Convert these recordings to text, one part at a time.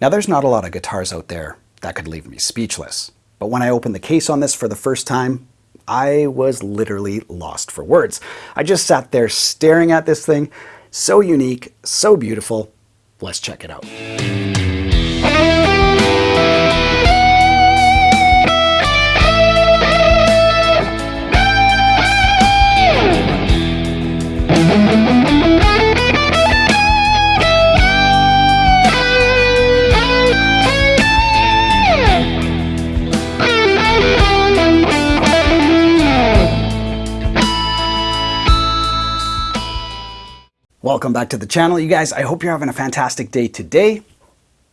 Now there's not a lot of guitars out there that could leave me speechless, but when I opened the case on this for the first time, I was literally lost for words. I just sat there staring at this thing, so unique, so beautiful. Let's check it out. Welcome back to the channel, you guys. I hope you're having a fantastic day today.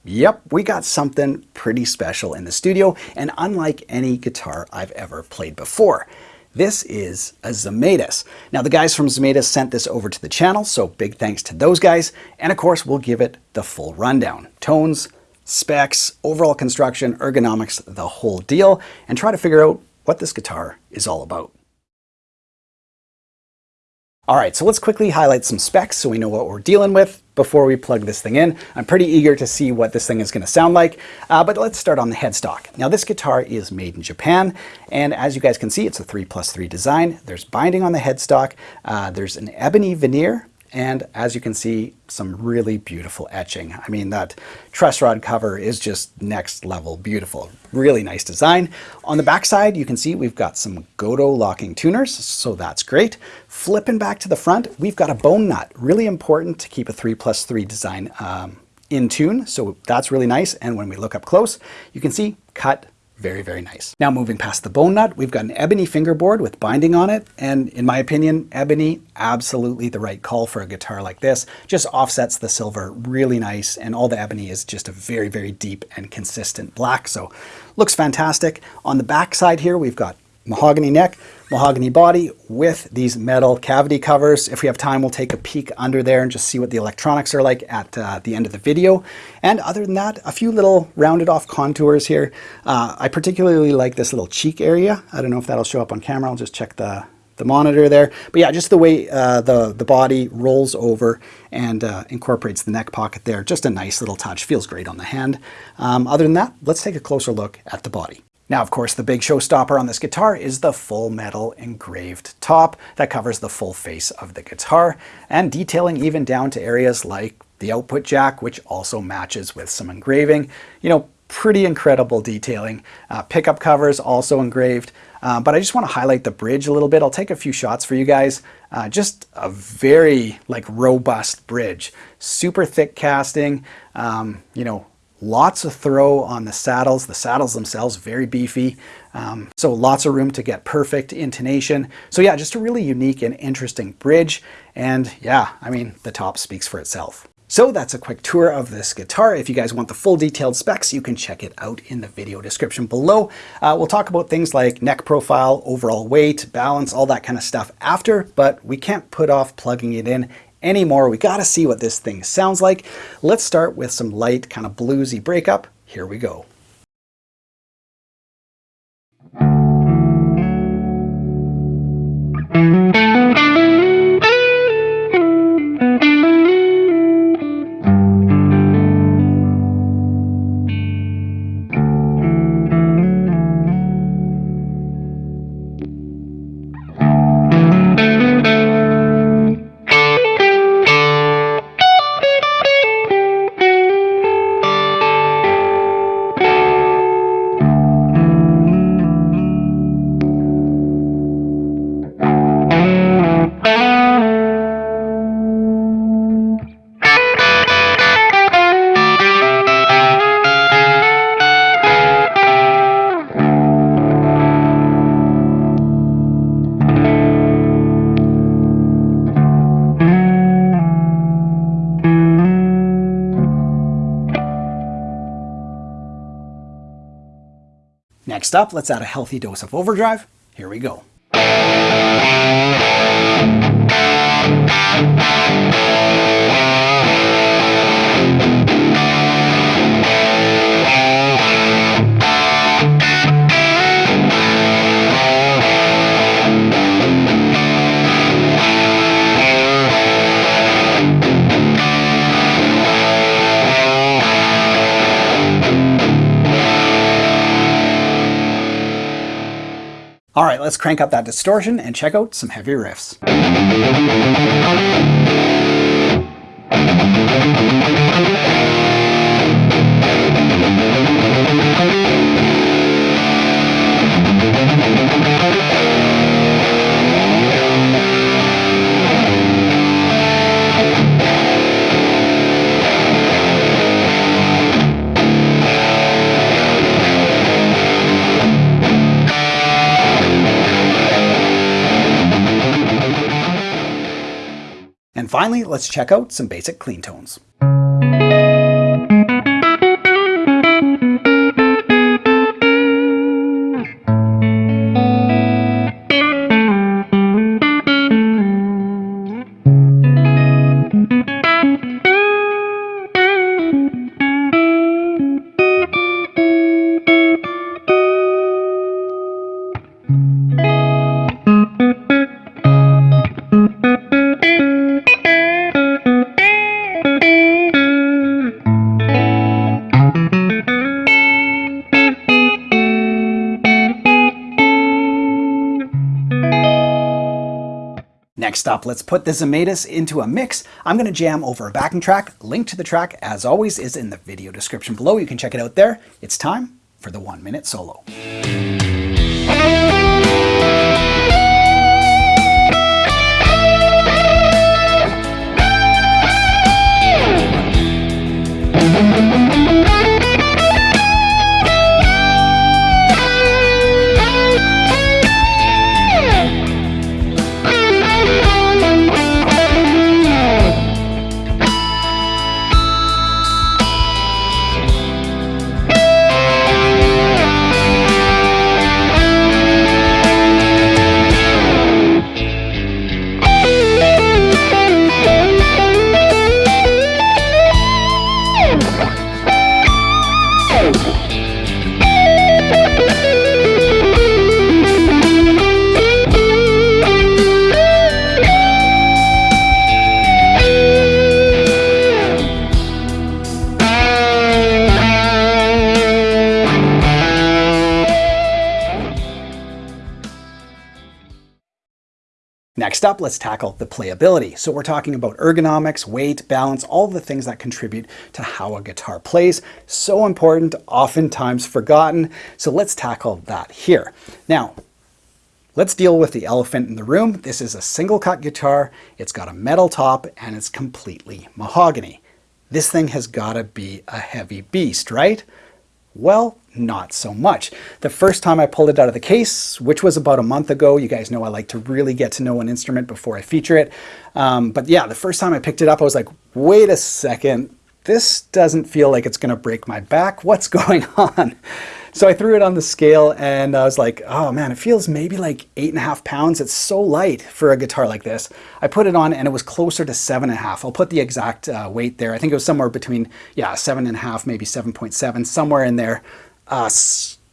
Yep, we got something pretty special in the studio and unlike any guitar I've ever played before. This is a Zemaitis. Now the guys from Zemaitis sent this over to the channel, so big thanks to those guys. And of course, we'll give it the full rundown. Tones, specs, overall construction, ergonomics, the whole deal, and try to figure out what this guitar is all about. All right, so let's quickly highlight some specs so we know what we're dealing with before we plug this thing in. I'm pretty eager to see what this thing is going to sound like, uh, but let's start on the headstock. Now this guitar is made in Japan, and as you guys can see, it's a 3 plus 3 design. There's binding on the headstock, uh, there's an ebony veneer and as you can see, some really beautiful etching. I mean, that truss rod cover is just next level beautiful. Really nice design. On the back side, you can see we've got some Gotoh locking tuners, so that's great. Flipping back to the front, we've got a bone nut. Really important to keep a 3 plus 3 design um, in tune, so that's really nice. And when we look up close, you can see cut very, very nice. Now moving past the bone nut, we've got an ebony fingerboard with binding on it. And in my opinion, ebony, absolutely the right call for a guitar like this. Just offsets the silver really nice. And all the ebony is just a very, very deep and consistent black. So looks fantastic. On the back side here, we've got mahogany neck, mahogany body with these metal cavity covers. If we have time, we'll take a peek under there and just see what the electronics are like at uh, the end of the video. And other than that, a few little rounded off contours here. Uh, I particularly like this little cheek area. I don't know if that'll show up on camera. I'll just check the, the monitor there. But yeah, just the way uh, the, the body rolls over and uh, incorporates the neck pocket there. Just a nice little touch. Feels great on the hand. Um, other than that, let's take a closer look at the body. Now, of course, the big showstopper on this guitar is the full metal engraved top that covers the full face of the guitar and detailing even down to areas like the output jack, which also matches with some engraving. You know, pretty incredible detailing. Uh, pickup covers also engraved. Uh, but I just want to highlight the bridge a little bit. I'll take a few shots for you guys. Uh, just a very like robust bridge. Super thick casting, um, you know, Lots of throw on the saddles. The saddles themselves very beefy. Um, so lots of room to get perfect intonation. So yeah, just a really unique and interesting bridge. And yeah, I mean, the top speaks for itself. So that's a quick tour of this guitar. If you guys want the full detailed specs, you can check it out in the video description below. Uh, we'll talk about things like neck profile, overall weight, balance, all that kind of stuff after, but we can't put off plugging it in anymore. We got to see what this thing sounds like. Let's start with some light, kind of bluesy breakup. Here we go. Next up, let's add a healthy dose of overdrive. Here we go. All right, let's crank up that distortion and check out some heavy riffs. Finally, let's check out some basic clean tones. Next up, let's put the Zemaitis into a mix. I'm going to jam over a backing track. Link to the track, as always, is in the video description below. You can check it out there. It's time for the one minute solo. Next up, let's tackle the playability. So we're talking about ergonomics, weight, balance, all the things that contribute to how a guitar plays. So important, oftentimes forgotten. So let's tackle that here. Now, let's deal with the elephant in the room. This is a single cut guitar. It's got a metal top and it's completely mahogany. This thing has got to be a heavy beast, right? Well, not so much. The first time I pulled it out of the case, which was about a month ago, you guys know I like to really get to know an instrument before I feature it. Um, but yeah, the first time I picked it up, I was like, wait a second, this doesn't feel like it's going to break my back. What's going on? So I threw it on the scale and I was like, oh man, it feels maybe like eight and a half pounds. It's so light for a guitar like this. I put it on and it was closer to seven and a half. I'll put the exact uh, weight there. I think it was somewhere between, yeah, seven and a half, maybe 7.7, somewhere in there. Uh,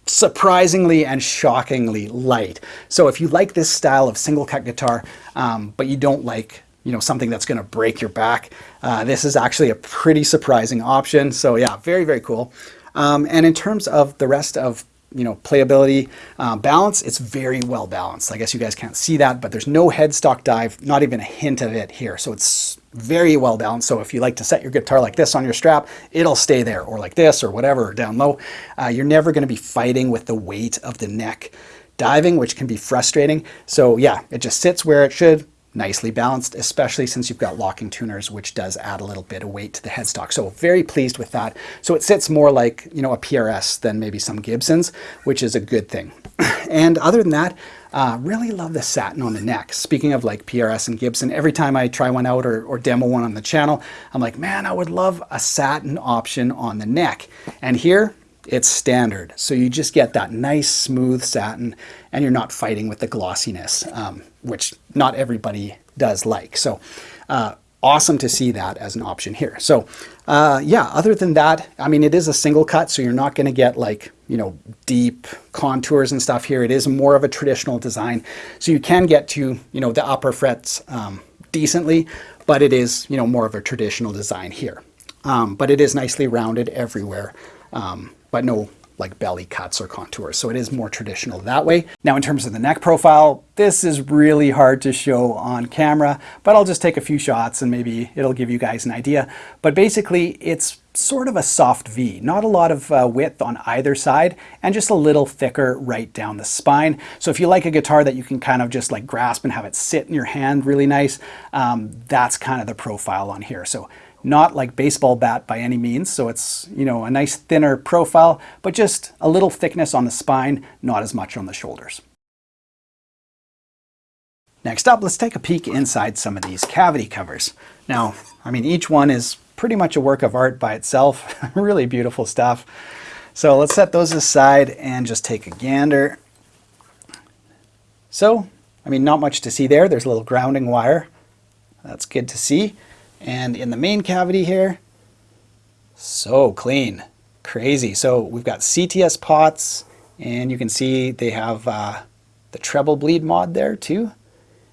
surprisingly and shockingly light. So if you like this style of single cut guitar, um, but you don't like you know something that's going to break your back, uh, this is actually a pretty surprising option. So yeah, very, very cool. Um, and in terms of the rest of you know, playability, uh, balance, it's very well balanced. I guess you guys can't see that, but there's no headstock dive, not even a hint of it here. So it's very well balanced. So if you like to set your guitar like this on your strap, it'll stay there, or like this, or whatever, down low. Uh, you're never going to be fighting with the weight of the neck diving, which can be frustrating. So yeah, it just sits where it should, nicely balanced, especially since you've got locking tuners, which does add a little bit of weight to the headstock. So very pleased with that. So it sits more like, you know, a PRS than maybe some Gibsons, which is a good thing. and other than that, uh, really love the satin on the neck. Speaking of like PRS and Gibson, every time I try one out or, or demo one on the channel, I'm like, man, I would love a satin option on the neck. And here, it's standard. So you just get that nice smooth satin and you're not fighting with the glossiness, um, which not everybody does like. So uh, awesome to see that as an option here. So uh, yeah, other than that, I mean, it is a single cut, so you're not going to get like, you know, deep contours and stuff here. It is more of a traditional design. So you can get to, you know, the upper frets um, decently, but it is, you know, more of a traditional design here. Um, but it is nicely rounded everywhere. Um, but no like belly cuts or contours. So it is more traditional that way. Now in terms of the neck profile, this is really hard to show on camera, but I'll just take a few shots and maybe it'll give you guys an idea. But basically it's sort of a soft V, not a lot of uh, width on either side and just a little thicker right down the spine. So if you like a guitar that you can kind of just like grasp and have it sit in your hand really nice, um, that's kind of the profile on here. So not like baseball bat by any means, so it's, you know, a nice thinner profile, but just a little thickness on the spine, not as much on the shoulders. Next up, let's take a peek inside some of these cavity covers. Now, I mean, each one is pretty much a work of art by itself. really beautiful stuff. So let's set those aside and just take a gander. So, I mean, not much to see there. There's a little grounding wire. That's good to see. And in the main cavity here, so clean, crazy. So we've got CTS pots and you can see they have uh, the treble bleed mod there too.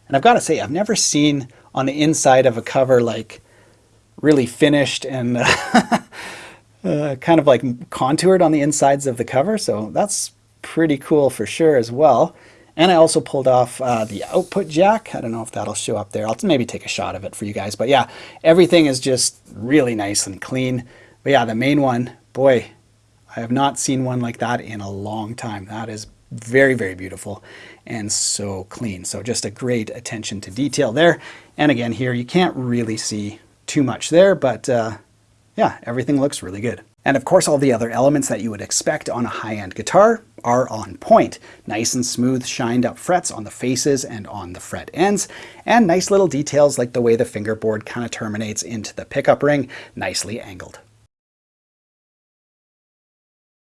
And I've got to say, I've never seen on the inside of a cover like really finished and uh, kind of like contoured on the insides of the cover. So that's pretty cool for sure as well. And I also pulled off uh, the output jack. I don't know if that'll show up there. I'll maybe take a shot of it for you guys. But yeah, everything is just really nice and clean. But yeah, the main one, boy, I have not seen one like that in a long time. That is very, very beautiful and so clean. So just a great attention to detail there. And again, here you can't really see too much there, but uh, yeah, everything looks really good. And of course, all the other elements that you would expect on a high-end guitar are on point. Nice and smooth shined up frets on the faces and on the fret ends, and nice little details like the way the fingerboard kind of terminates into the pickup ring, nicely angled.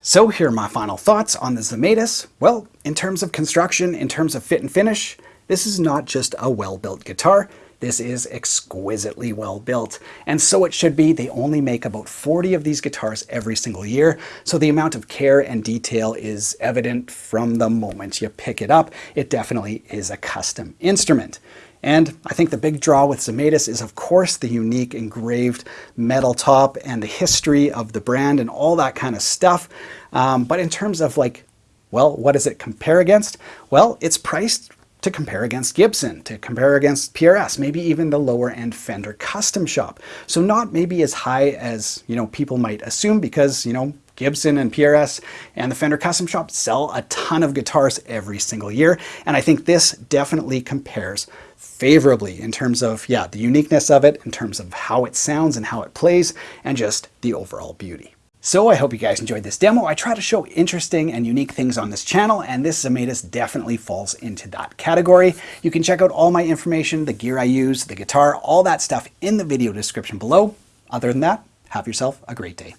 So here are my final thoughts on the Zemaitis. Well, in terms of construction, in terms of fit and finish, this is not just a well-built guitar, this is exquisitely well built, and so it should be. They only make about 40 of these guitars every single year, so the amount of care and detail is evident from the moment you pick it up. It definitely is a custom instrument. And I think the big draw with Zemaitis is of course the unique engraved metal top and the history of the brand and all that kind of stuff. Um, but in terms of like, well, what does it compare against? Well, it's priced to compare against Gibson, to compare against PRS, maybe even the lower end Fender Custom Shop. So not maybe as high as, you know, people might assume because, you know, Gibson and PRS and the Fender Custom Shop sell a ton of guitars every single year. And I think this definitely compares favorably in terms of, yeah, the uniqueness of it, in terms of how it sounds and how it plays, and just the overall beauty. So I hope you guys enjoyed this demo. I try to show interesting and unique things on this channel, and this Zemaitis definitely falls into that category. You can check out all my information, the gear I use, the guitar, all that stuff in the video description below. Other than that, have yourself a great day.